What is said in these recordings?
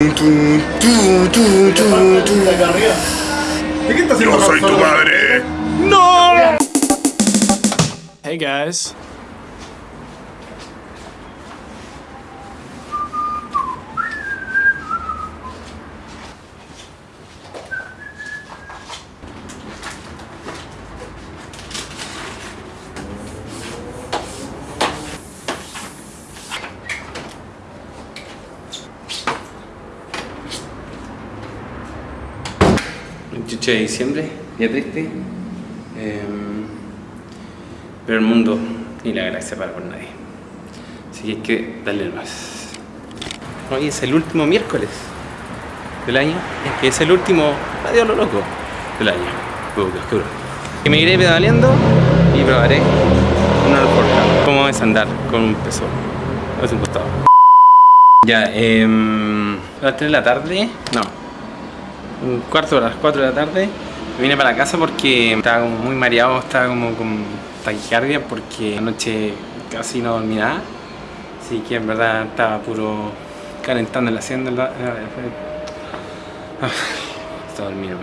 Yo soy tu madre. Hey guys. De diciembre, día triste. Em, pero el mundo ni la galaxia para por nadie. Así que hay que darle más. Hoy es el último miércoles del año. Es que es el último adiós lo loco del año. Qué oscuro. Que me iré pedaleando y probaré una alforja. Cómo es andar con un peso. Es un costado. Ya, eh, a las 3 de la tarde, no, un cuarto de las 4 de la tarde vine para la casa porque estaba como muy mareado, estaba como con taquicardia porque anoche casi no dormí nada. Así que en verdad estaba puro calentando el asiento ah, está dormido.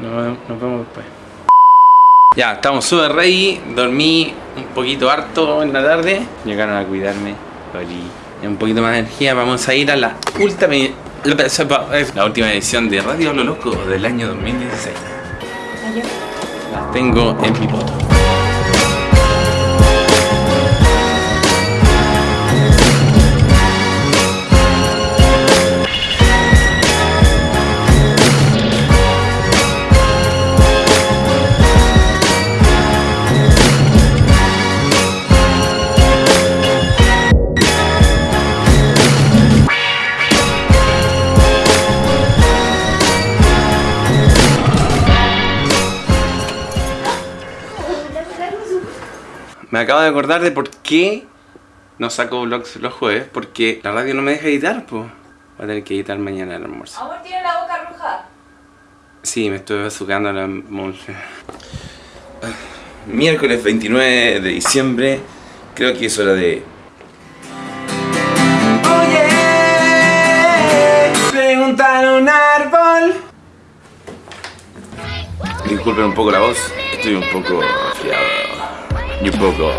Nos, nos vemos después. Ya, estamos súper ready, dormí un poquito harto en la tarde. Llegaron a cuidarme, un poquito más de energía, vamos a ir a la última la última edición de Radio Lo Loco del año 2016. La tengo en mi foto. Me acabo de acordar de por qué no saco vlogs los jueves, porque la radio no me deja editar, pues. Voy a tener que editar mañana el almuerzo. Amor, tiene la boca roja. Sí, me estoy azucando la monje. Miércoles 29 de diciembre, creo que es hora de... Oye, preguntar un árbol. Disculpen un poco la voz, estoy un poco resfriado y un poco...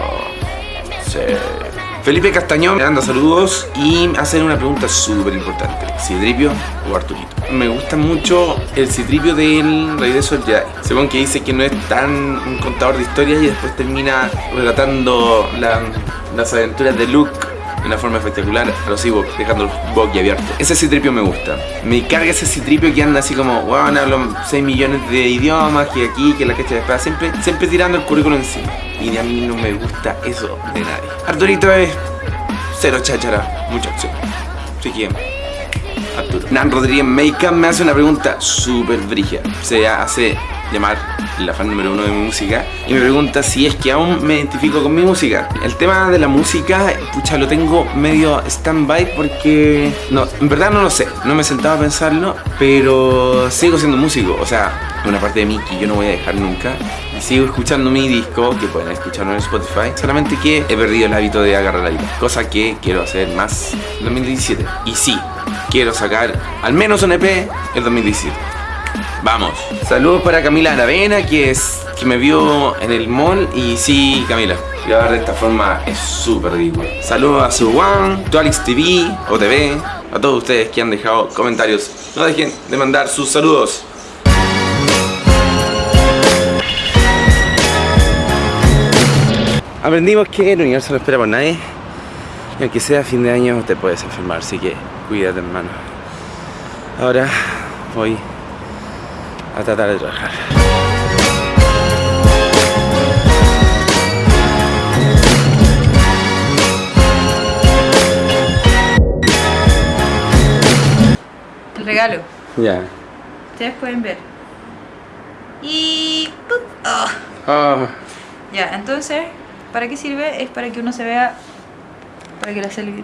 Felipe Castañón me manda saludos y hace una pregunta súper importante. ¿Cidripio o Arturito? Me gusta mucho el Cidripio del Regreso del Jedi. Según que dice que no es tan un contador de historias y después termina relatando las aventuras de Luke de una forma espectacular a los Ewoks, dejando los abiertos. Ese citripio me gusta. Me carga ese citripio que anda así como, bueno, hablo 6 millones de idiomas, que aquí, que la cacha de espada, siempre, siempre tirando el currículum encima. Y a mí no me gusta eso de nadie. Arturito es cero cháchara, mucha acción. Así que, Arturo. Nan Rodríguez Makeup me hace una pregunta súper brígida. Se hace llamar la fan número uno de mi música y me pregunta si es que aún me identifico con mi música. El tema de la música, pucha, lo tengo medio stand-by porque no, en verdad no lo sé, no me he sentado a pensarlo, pero sigo siendo músico, o sea, una parte de mí que yo no voy a dejar nunca. Sigo escuchando mi disco, que pueden escucharlo en Spotify, solamente que he perdido el hábito de agarrar la vida, cosa que quiero hacer más en 2017. Y sí, quiero sacar al menos un EP el 2017. Vamos. Saludos para Camila Aravena, que es que me vio en el mall. Y sí, Camila, grabar de esta forma es súper ridículo. Saludos a su One, Alex TV o TV, a todos ustedes que han dejado comentarios. No dejen de mandar sus saludos. Aprendimos que el universo no espera por nadie. Y aunque sea fin de año te puedes enfermar, así que cuídate hermano. Ahora voy a tratar de trabajar. El regalo. Ya. Ustedes pueden ver. Y... Oh. Oh. Ya, entonces, ¿para qué sirve? Es para que uno se vea para que la selfie,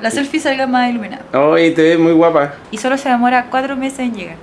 la selfie salga más iluminada. Oye, te ves muy guapa. Y solo se demora cuatro meses en llegar.